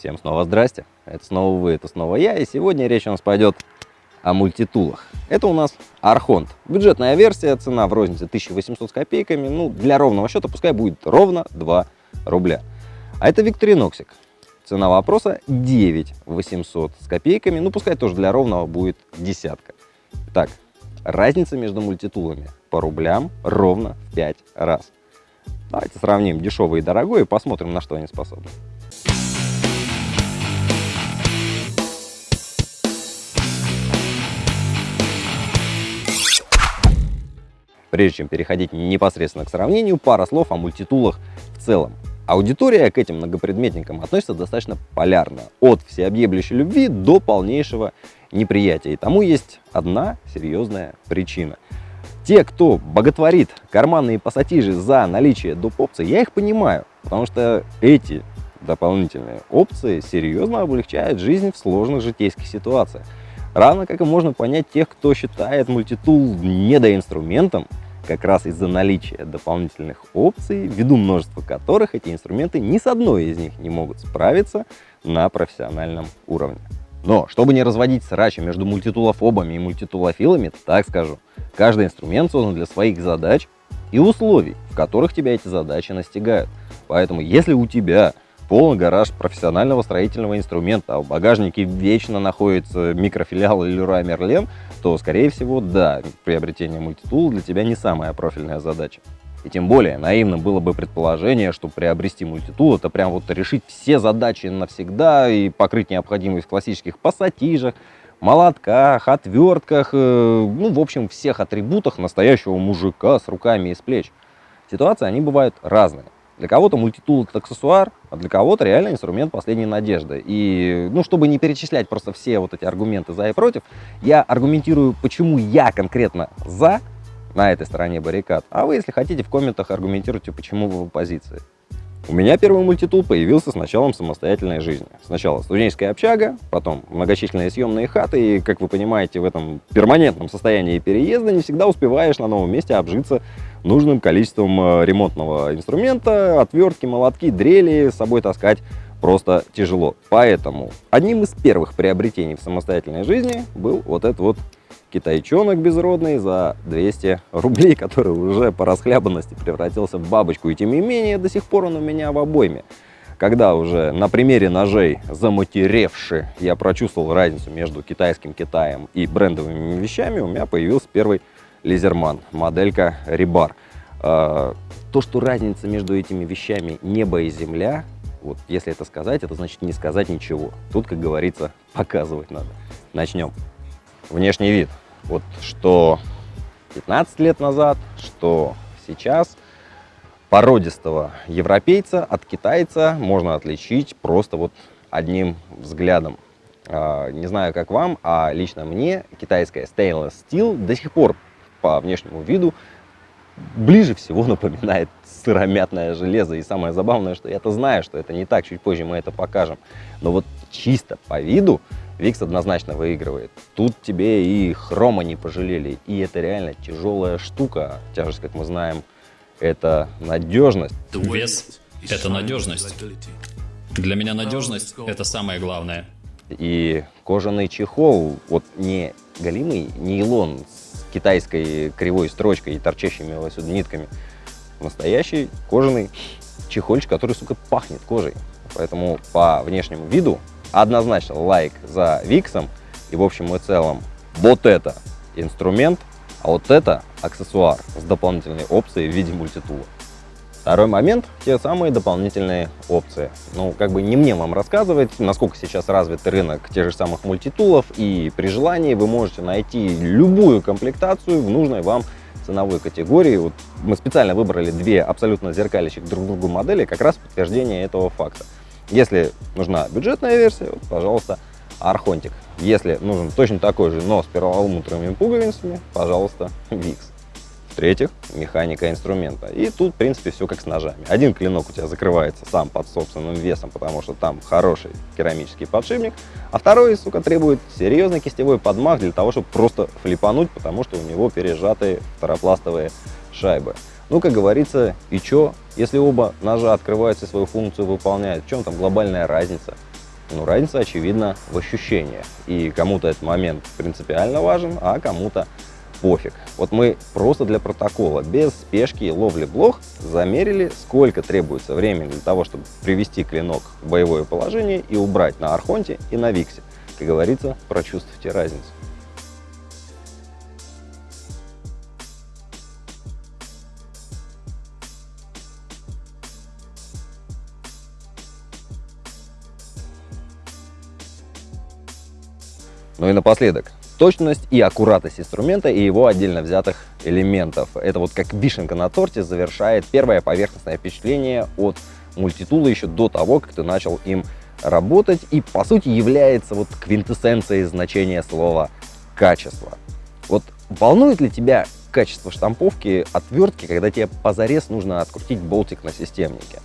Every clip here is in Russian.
Всем снова здрасте, это снова вы, это снова я, и сегодня речь у нас пойдет о мультитулах. Это у нас Архонт, бюджетная версия, цена в рознице 1800 с копейками, ну для ровного счета пускай будет ровно 2 рубля. А это Викториноксик, цена вопроса 9 800 с копейками, ну пускай тоже для ровного будет десятка. Так, разница между мультитулами по рублям ровно в 5 раз. Давайте сравним дешевый и дорогой и посмотрим, на что они способны. Прежде чем переходить непосредственно к сравнению, пара слов о мультитулах в целом. Аудитория к этим многопредметникам относится достаточно полярно, от всеобъемлющей любви до полнейшего неприятия. И тому есть одна серьезная причина. Те, кто боготворит карманные пассатижи за наличие доп. опций, я их понимаю, потому что эти дополнительные опции серьезно облегчают жизнь в сложных житейских ситуациях. Равно как и можно понять тех, кто считает мультитул недоинструментом, как раз из-за наличия дополнительных опций, ввиду множества которых эти инструменты ни с одной из них не могут справиться на профессиональном уровне. Но, чтобы не разводить срачи между мультитулофобами и мультитулофилами, так скажу, каждый инструмент создан для своих задач и условий, в которых тебя эти задачи настигают. Поэтому, если у тебя полный гараж профессионального строительного инструмента, а в багажнике вечно находится микрофилиал Leroy Merlin, то, скорее всего, да, приобретение мультитула для тебя не самая профильная задача. И тем более, наивно было бы предположение, что приобрести мультитул это прям вот решить все задачи навсегда и покрыть необходимость в классических пассатижах, молотках, отвертках, э, ну, в общем, всех атрибутах настоящего мужика с руками из плеч. Ситуации, они бывают разные. Для кого-то мультитул это аксессуар, а для кого-то реально инструмент последней надежды. И, ну, чтобы не перечислять просто все вот эти аргументы за и против, я аргументирую, почему я конкретно за на этой стороне баррикад. А вы, если хотите, в комментах аргументируйте, почему вы в оппозиции. У меня первый мультитул появился с началом самостоятельной жизни. Сначала студенческая общага, потом многочисленные съемные хаты, и, как вы понимаете, в этом перманентном состоянии переезда не всегда успеваешь на новом месте обжиться нужным количеством э, ремонтного инструмента, отвертки, молотки, дрели с собой таскать просто тяжело. Поэтому одним из первых приобретений в самостоятельной жизни был вот этот вот китайчонок безродный за 200 рублей, который уже по расхлябанности превратился в бабочку. И тем не менее, до сих пор он у меня в обойме. Когда уже на примере ножей заматеревши я прочувствовал разницу между китайским Китаем и брендовыми вещами, у меня появился первый Лизерман, моделька Рибар. А, то, что разница между этими вещами небо и земля, вот если это сказать, это значит не сказать ничего. Тут, как говорится, показывать надо. Начнем. Внешний вид. Вот что 15 лет назад, что сейчас породистого европейца от китайца можно отличить просто вот одним взглядом. А, не знаю, как вам, а лично мне китайская stainless steel до сих пор по внешнему виду ближе всего напоминает сыромятное железо. И самое забавное, что я-то знаю, что это не так, чуть позже мы это покажем. Но вот чисто по виду Викс однозначно выигрывает. Тут тебе и хрома не пожалели, и это реально тяжелая штука. Тяжесть, как мы знаем, это надежность. Вес – это надежность. Для меня надежность – это самое главное. И кожаный чехол, вот не галимый нейлон китайской кривой строчкой и торчащими вот сюда нитками. Настоящий кожаный чехольчик, который, сука, пахнет кожей. Поэтому по внешнему виду однозначно лайк за Виксом. И в общем и целом вот это инструмент, а вот это аксессуар с дополнительной опцией в виде мультитула. Второй момент – те самые дополнительные опции. Ну, как бы не мне вам рассказывать, насколько сейчас развит рынок тех же самых мультитулов, и при желании вы можете найти любую комплектацию в нужной вам ценовой категории. Вот мы специально выбрали две абсолютно зеркалящих друг другу модели, как раз подтверждение этого факта. Если нужна бюджетная версия, вот, пожалуйста, Архонтик. Если нужен точно такой же, но с перламутровыми пуговицами, пожалуйста, Викс. В-третьих, механика инструмента. И тут, в принципе, все как с ножами. Один клинок у тебя закрывается сам под собственным весом, потому что там хороший керамический подшипник, а второй, сука, требует серьезный кистевой подмах для того, чтобы просто флипануть, потому что у него пережатые второпластовые шайбы. Ну, как говорится, и чё? Если оба ножа открываются и свою функцию выполняют, в чем там глобальная разница? Ну, разница, очевидно, в ощущениях. И кому-то этот момент принципиально важен, а кому-то пофиг. Вот мы просто для протокола, без спешки и ловли блох, замерили, сколько требуется времени для того, чтобы привести клинок в боевое положение и убрать на Архонте и на Виксе. Как говорится, прочувствуйте разницу. Ну и напоследок, точность и аккуратность инструмента и его отдельно взятых элементов. Это вот как вишенка на торте завершает первое поверхностное впечатление от мультитула еще до того, как ты начал им работать и по сути является вот квинтэссенцией значения слова качество. Вот волнует ли тебя качество штамповки отвертки, когда тебе позарез нужно открутить болтик на системнике?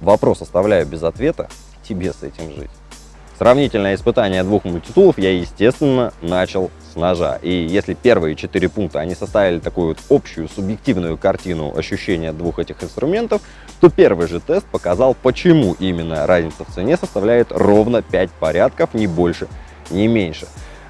Вопрос оставляю без ответа, тебе с этим жить. Сравнительное испытание двух мультитулов я, естественно, начал с ножа. И если первые четыре пункта, они составили такую вот общую субъективную картину ощущения двух этих инструментов, то первый же тест показал, почему именно разница в цене составляет ровно 5 порядков, не больше, не меньше.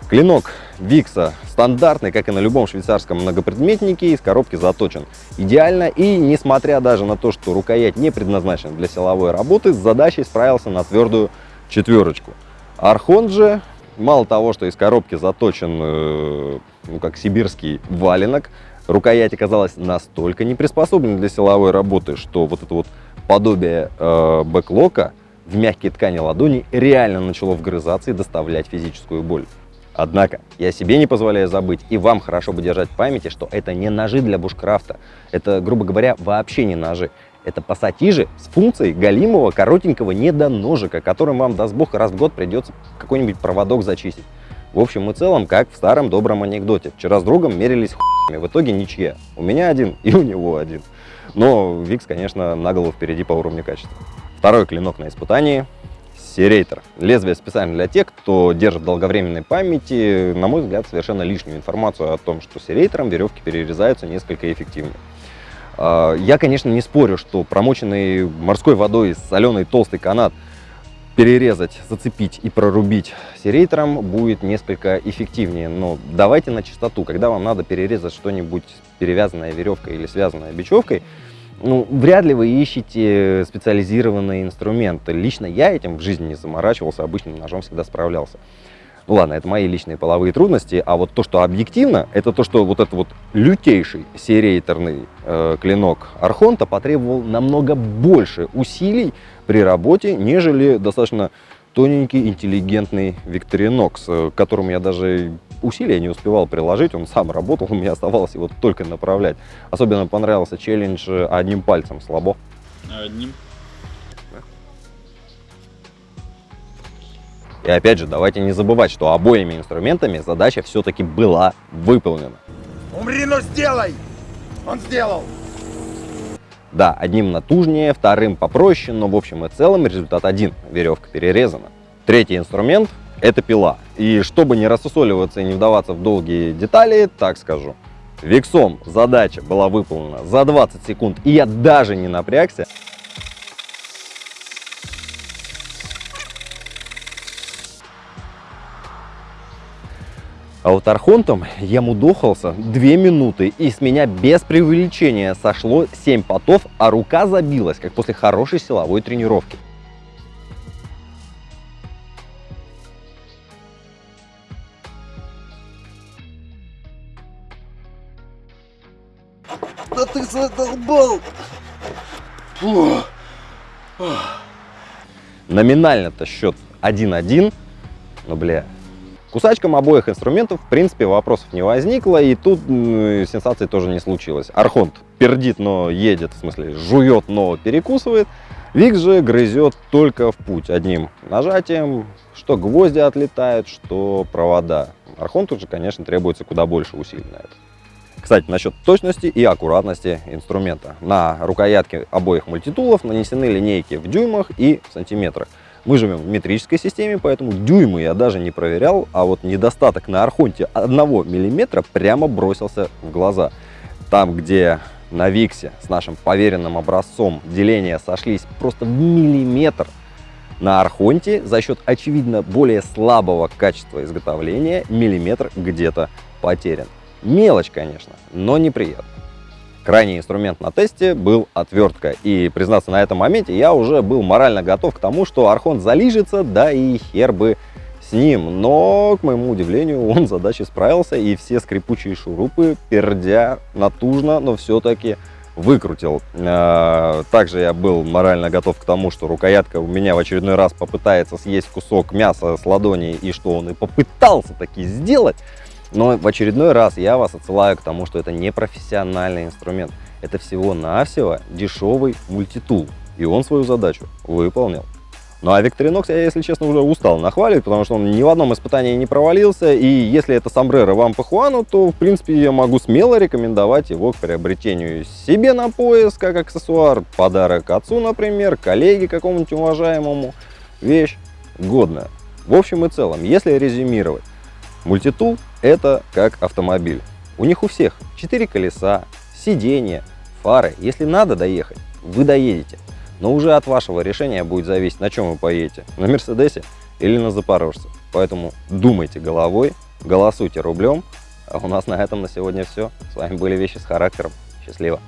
Клинок Викса стандартный, как и на любом швейцарском многопредметнике, из коробки заточен идеально. И несмотря даже на то, что рукоять не предназначена для силовой работы, с задачей справился на твердую четверочку. Архон же, мало того, что из коробки заточен, э, ну, как сибирский валенок, рукоять оказалась настолько не приспособлена для силовой работы, что вот это вот подобие э, бэклока в мягкие ткани ладони реально начало вгрызаться и доставлять физическую боль. Однако, я себе не позволяю забыть, и вам хорошо бы держать в памяти, что это не ножи для бушкрафта. Это, грубо говоря, вообще не ножи. Это пассатижи с функцией галимого коротенького недоножика, которым вам, даст бог, раз в год придется какой-нибудь проводок зачистить. В общем и целом, как в старом добром анекдоте. Вчера с другом мерились хуями, в итоге ничья. У меня один и у него один. Но Викс, конечно, на голову впереди по уровню качества. Второй клинок на испытании Серейтер. Лезвие специально для тех, кто держит в долговременной памяти, на мой взгляд, совершенно лишнюю информацию о том, что серейтером веревки перерезаются несколько эффективнее. А, я, конечно, не спорю, что промоченный морской водой соленый толстый канат перерезать, зацепить и прорубить серейтером будет несколько эффективнее. Но давайте на чистоту, когда вам надо перерезать что-нибудь перевязанное веревкой или связанное бечевкой, ну, вряд ли вы ищете специализированные инструменты. Лично я этим в жизни не заморачивался, обычным ножом всегда справлялся. Ну ладно, это мои личные половые трудности, а вот то, что объективно, это то, что вот этот вот лютейший серейторный э, клинок Архонта потребовал намного больше усилий при работе, нежели достаточно тоненький, интеллигентный Викторинокс, э, к которому я даже усилия не успевал приложить, он сам работал, меня оставалось его только направлять. Особенно понравился челлендж э, одним пальцем, слабо. Одним И опять же, давайте не забывать, что обоими инструментами задача все-таки была выполнена. Умри, но сделай! Он сделал! Да, одним натужнее, вторым попроще, но в общем и целом результат один. Веревка перерезана. Третий инструмент – это пила. И чтобы не рассусоливаться и не вдаваться в долгие детали, так скажу. Виксом задача была выполнена за 20 секунд, и я даже не напрягся. А вот архонтом я мудохался 2 минуты, и с меня без преувеличения сошло 7 потов, а рука забилась, как после хорошей силовой тренировки. Да ты задолбал! Фу. Номинально-то счет 1-1, но, бля, Кусачкам обоих инструментов, в принципе, вопросов не возникло, и тут э, сенсации тоже не случилось. Архонт пердит, но едет, в смысле, жует, но перекусывает. Викс же грызет только в путь одним нажатием, что гвозди отлетают, что провода. Архонту же, конечно, требуется куда больше усилий на это. Кстати, насчет точности и аккуратности инструмента. На рукоятке обоих мультитулов нанесены линейки в дюймах и в сантиметрах. Мы живем в метрической системе, поэтому дюймы я даже не проверял, а вот недостаток на Архонте 1 миллиметра прямо бросился в глаза. Там, где на Виксе с нашим поверенным образцом деления сошлись просто в миллиметр, На Архонте за счет, очевидно, более слабого качества изготовления миллиметр где-то потерян. Мелочь, конечно, но неприятно. Крайний инструмент на тесте был отвертка. И, признаться, на этом моменте я уже был морально готов к тому, что Архонт залижется, да и хер бы с ним. Но, к моему удивлению, он с задачей справился, и все скрипучие шурупы, пердя натужно, но все-таки выкрутил. Э, также я был морально готов к тому, что рукоятка у меня в очередной раз попытается съесть кусок мяса с ладони, и что он и попытался таки сделать. Но в очередной раз я вас отсылаю к тому, что это не профессиональный инструмент. Это всего-навсего дешевый мультитул. И он свою задачу выполнил. Ну а Victorinox я, если честно, уже устал нахваливать, потому что он ни в одном испытании не провалился. И если это сомбреро вам по Хуану, то, в принципе, я могу смело рекомендовать его к приобретению себе на пояс, как аксессуар, подарок отцу, например, коллеге какому-нибудь уважаемому. Вещь годная. В общем и целом, если резюмировать, мультитул это как автомобиль. У них у всех 4 колеса, сиденья, фары. Если надо доехать, вы доедете. Но уже от вашего решения будет зависеть, на чем вы поедете. На Мерседесе или на Запорожце. Поэтому думайте головой, голосуйте рублем. А у нас на этом на сегодня все. С вами были Вещи с характером. Счастливо!